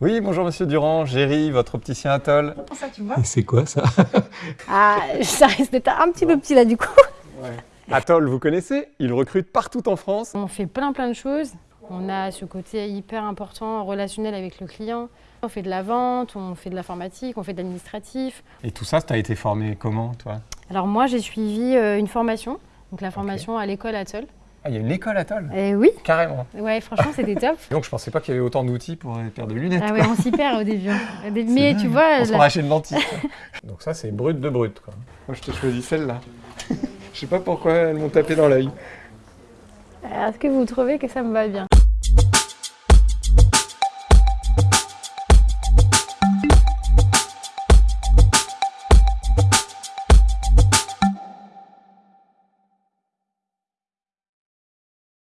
Oui, bonjour Monsieur Durand, Géry, votre opticien Atoll. Ça, tu vois c'est quoi ça? Ah, ça risque d'être un petit peu petit là du coup. Atoll, vous connaissez? Il recrute partout en France. On fait plein plein de choses. On a ce côté hyper important relationnel avec le client. On fait de la vente, on fait de l'informatique, on fait de l'administratif. Et tout ça, tu as été formé comment, toi? Alors moi, j'ai suivi euh, une formation, donc la formation à l'école Atoll. Ah, il y a une école Atoll Et oui, Carrément. ouais, franchement, c'était top. Donc, je pensais pas qu'il y avait autant d'outils pour une paire de lunettes. Ah ouais, on s'y perd au début. C'est Mais dingue. tu vois, On se la- croirait chez le dentiste. Donc ça, c'est brut de brut. Quoi. Moi, je t'ai choisi celle-là. je sais pas pourquoi elles m'ont tapé dans l'œil. est-ce que vous trouvez que ça me va bien?